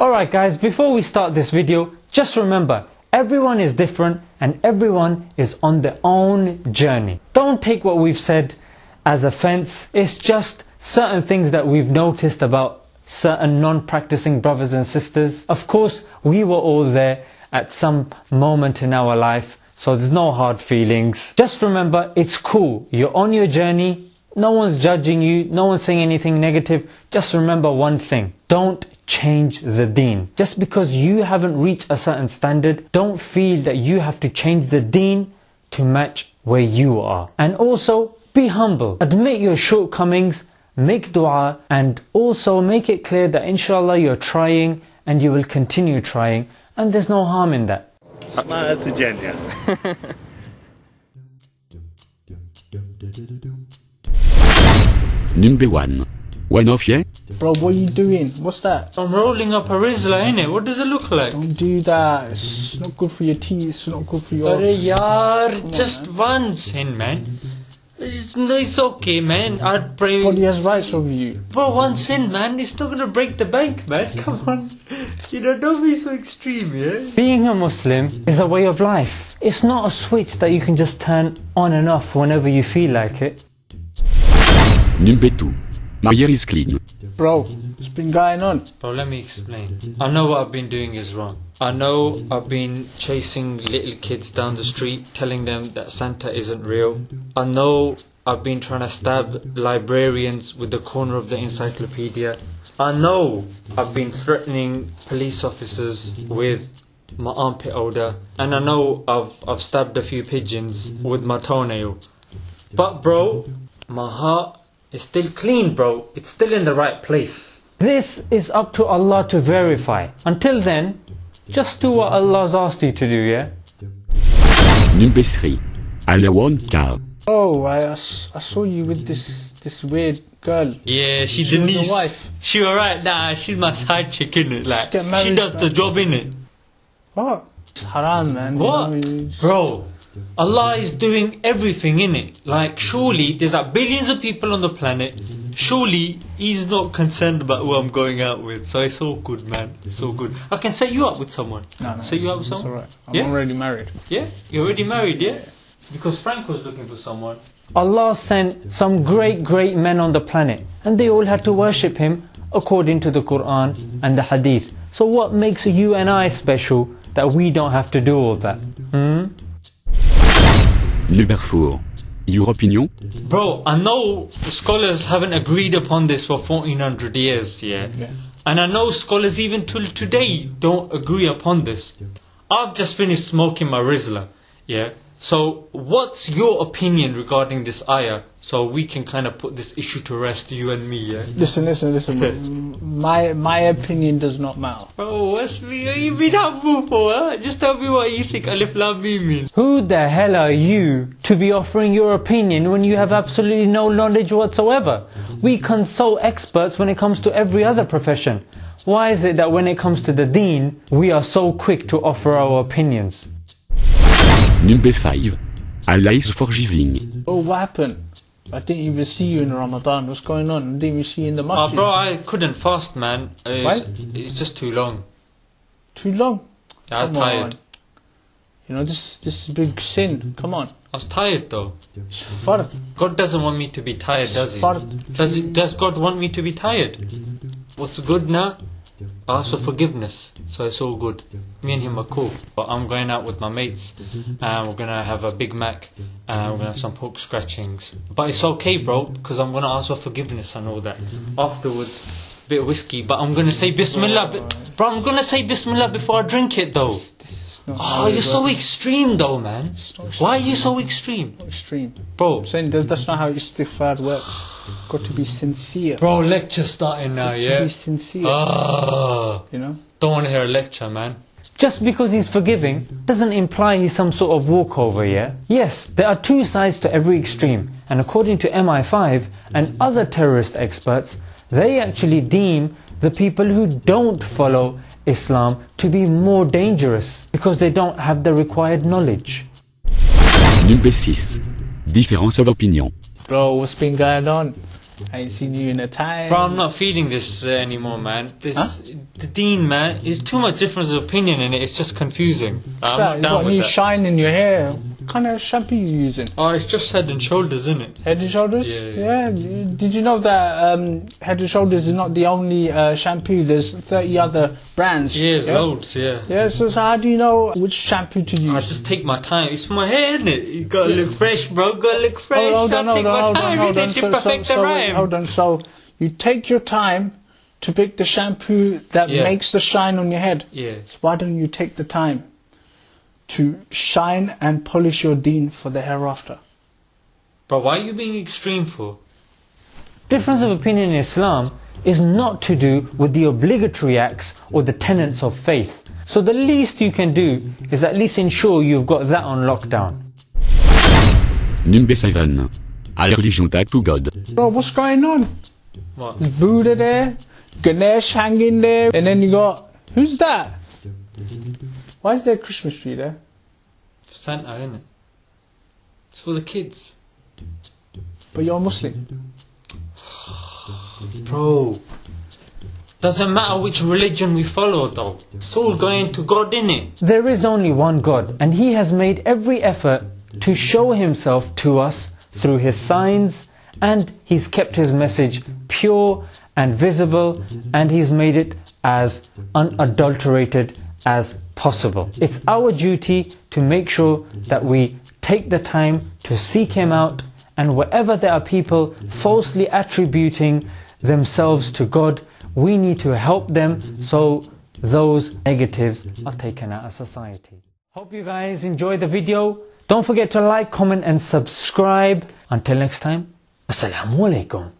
Alright guys, before we start this video, just remember, everyone is different and everyone is on their own journey. Don't take what we've said as offense, it's just certain things that we've noticed about certain non-practicing brothers and sisters. Of course, we were all there at some moment in our life, so there's no hard feelings. Just remember, it's cool. You're on your journey. No one's judging you. No one's saying anything negative. Just remember one thing. Don't change the deen. Just because you haven't reached a certain standard, don't feel that you have to change the deen to match where you are. And also, be humble. Admit your shortcomings, make dua, and also make it clear that inshallah you're trying and you will continue trying, and there's no harm in that. Smile to Jannah. Number 1. One of ye? Bro, what are you doing? What's that? I'm rolling up a Rizla, innit? What does it look like? Don't do that. It's not good for your teeth. It's not good for your. Arey yaar, just once in man. It's, no, it's okay man, I'd pray. Body has rights over you. Bro, once in man, it's not gonna break the bank man, come on. You know, don't be so extreme, yeah? Being a Muslim is a way of life. It's not a switch that you can just turn on and off whenever you feel like it. Number 2. My hair is clean. Bro, what's been going on. Bro, let me explain. I know what I've been doing is wrong. I know I've been chasing little kids down the street, telling them that Santa isn't real. I know I've been trying to stab librarians with the corner of the encyclopedia. I know I've been threatening police officers with my armpit odor. And I know I've, I've stabbed a few pigeons with my toenail. But bro, my heart is still clean, bro. It's still in the right place. This is up to Allah to verify. Until then, just do what Allah's asked you to do, yeah? Number 3. Alone car. Oh, I, I s- I saw you with this this weird girl. Yeah, she She was Denise. your wife. She alright, nah, she's my side chick, innit? Like, Get she does the man. job, innit? What? It's haram, man. you What? know, you- Bro, Allah is doing everything in it. Like, surely there's like billions of people on the planet. Surely He's not concerned about who I'm going out with. So it's all good, man. It's all good. I can set you up with someone. No, no, set you up with it's someone. alright. I'm Yeah? already married. Yeah, you're already married, yeah? Because Frank was looking for someone. Allah sent some great, great men on the planet, and they all had to worship Him according to the Quran and the Hadith. So, what makes you and I special that we don't have to do all that? Hmm? Number 4. Your opinion? Bro, I know scholars haven't agreed upon this for 1400 years, yeah? Yeah. And I know scholars even till today don't agree upon this. I've just finished smoking my Rizla, yeah? So, what's your opinion regarding this ayah? So we can kind of put this issue to rest, you and me, yeah? Listen, listen, listen. my my opinion does not matter. Oh, what's me? You been humble for, huh? Just tell me what you think Alif Lam Mim means. Who the hell are you to be offering your opinion when you have absolutely no knowledge whatsoever? We consult experts when it comes to every other profession. Why is it that when it comes to the deen, we are so quick to offer our opinions? Number 5. Allah is forgiving. Oh, what happened? I didn't even see you in Ramadan. What's going on? I didn't even see you in the Oh, masjid. bro, I couldn't fast, man. It's, Why? it's just too long. Too long. I was Come tired. on. You know, this this is a big sin. Come on. I was tired though. It's fard. God doesn't want me to be tired, does he? Fard. Does, he, does God want me to be tired? What's good now? I ask for forgiveness, so it's all good. Me and him are cool. But I'm going out with my mates, and we're gonna have a Big Mac, and we're gonna have some pork scratchings. But it's okay, bro, because I'm gonna ask for forgiveness and all that. Afterwards, a bit of whiskey, but I'm gonna say Bismillah. Bro, I'm gonna say Bismillah before I drink it, though. This not Oh, you're so works. extreme, though, man. not Why are you so extreme, extreme. bro? I'm saying that that's not how istighfar works. Got to be sincere. Bro, lecture starting now, to yeah? be sincere. Ah, you know. don't want to hear a lecture, man. Just because he's forgiving doesn't imply he's some sort of walkover, yeah? Yes, there are two sides to every extreme, and according to MI5 and other terrorist experts, they actually deem the people who don't follow Islam to be more dangerous because they don't have the required knowledge. Number 6. Difference of opinion. Bro, what's been going on? I ain't seen you in a time. Bro, I'm not feeding this uh, anymore, man. This the deen, man, is too much difference of opinion in it. It's just confusing. I'm Right, not you down got with any that. shine in your hair. What kind of shampoo you using? oh, it's just head and shoulders, isn't it? Head and Shoulders? Yeah, Yeah. Did you know that um, Head and Shoulders is not the only uh, shampoo? There's 30 other brands. Yeah, it's yeah? loads, yeah. Yeah, so, so how do you know which shampoo to use? I just take my time. It's for my hair, isn't it? You gotta look fresh, bro. Gotta look fresh. hold on, hold on, hold on, hold on. So, so, so, hold on. So you take your time to pick the shampoo that Yeah. makes the shine on your head. Yeah. So why don't you take the time to shine and polish your deen for the hereafter? But why are you being extreme for? Difference of opinion in Islam is not to do with the obligatory acts or the tenets of faith. So the least you can do is at least ensure you've got that on lockdown. Number 7. A religion tag to God. Bro, what's going on? What? There's Buddha there, Ganesh hanging there, and then you got who's that? Why is there a Christmas tree there? For Santa, isn't it? It's for the kids. But you're a Muslim. Bro. Doesn't matter which religion we follow though. It's all going to God in it. There is only one God and He has made every effort to show Himself to us through His signs and He's kept His message pure and visible and He's made it as unadulterated as possible. It's our duty to make sure that we take the time to seek Him out and wherever there are people falsely attributing themselves to God, we need to help them so those negatives are taken out of society. Hope you guys enjoyed the video. Don't forget to like, comment and subscribe. Until next time, Assalamu alaikum.